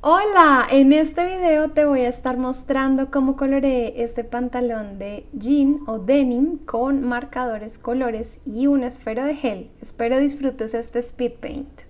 Hola, en este video te voy a estar mostrando cómo coloreé este pantalón de jean o denim con marcadores colores y un esfero de gel. Espero disfrutes este speed paint.